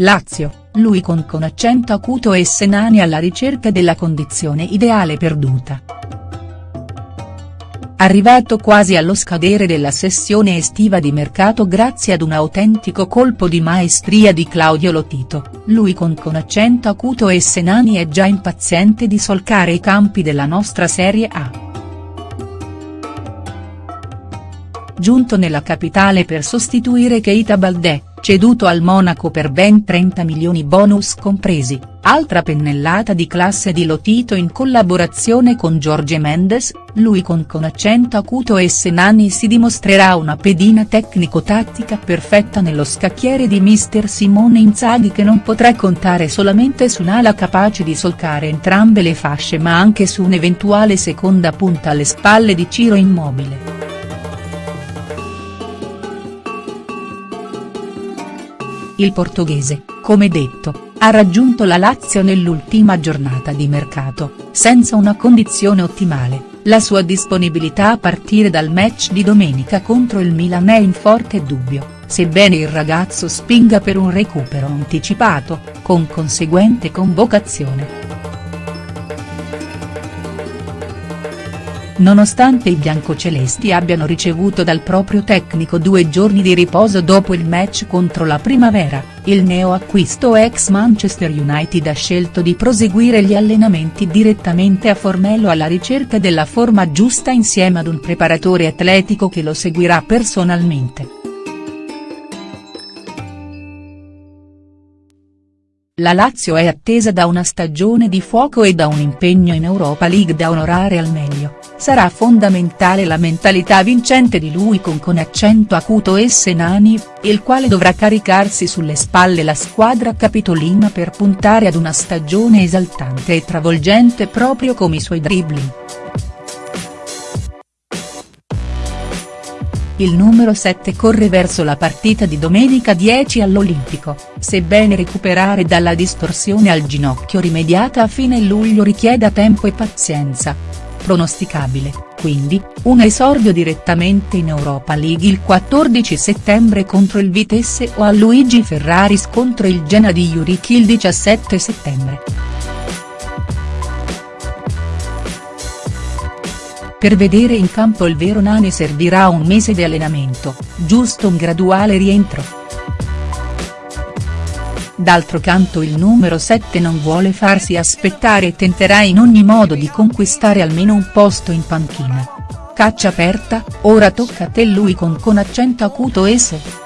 Lazio, lui con con accento acuto e Senani alla ricerca della condizione ideale perduta. Arrivato quasi allo scadere della sessione estiva di mercato grazie ad un autentico colpo di maestria di Claudio Lotito, lui con con accento acuto e Senani è già impaziente di solcare i campi della nostra Serie A. Giunto nella capitale per sostituire Keita Baldè, ceduto al Monaco per ben 30 milioni bonus compresi, altra pennellata di classe di Lotito in collaborazione con Jorge Mendes, lui con con accento acuto e Senani si dimostrerà una pedina tecnico-tattica perfetta nello scacchiere di mister Simone Inzaghi che non potrà contare solamente su un'ala capace di solcare entrambe le fasce ma anche su un'eventuale seconda punta alle spalle di Ciro Immobile. Il portoghese, come detto, ha raggiunto la Lazio nell'ultima giornata di mercato, senza una condizione ottimale, la sua disponibilità a partire dal match di domenica contro il Milan è in forte dubbio, sebbene il ragazzo spinga per un recupero anticipato, con conseguente convocazione. Nonostante i biancocelesti abbiano ricevuto dal proprio tecnico due giorni di riposo dopo il match contro la Primavera, il neoacquisto ex Manchester United ha scelto di proseguire gli allenamenti direttamente a Formello alla ricerca della forma giusta insieme ad un preparatore atletico che lo seguirà personalmente. La Lazio è attesa da una stagione di fuoco e da un impegno in Europa League da onorare al meglio, sarà fondamentale la mentalità vincente di lui con con accento acuto e Senani, il quale dovrà caricarsi sulle spalle la squadra capitolina per puntare ad una stagione esaltante e travolgente proprio come i suoi dribbling. il numero 7 corre verso la partita di domenica 10 all'Olimpico, sebbene recuperare dalla distorsione al ginocchio rimediata a fine luglio richieda tempo e pazienza. Pronosticabile, quindi, un esordio direttamente in Europa League il 14 settembre contro il Vitesse o a Luigi Ferraris contro il Genoa di Juric il 17 settembre. Per vedere in campo il vero Nani servirà un mese di allenamento, giusto un graduale rientro. D'altro canto il numero 7 non vuole farsi aspettare e tenterà in ogni modo di conquistare almeno un posto in panchina. Caccia aperta, ora tocca a te lui con con accento acuto esse.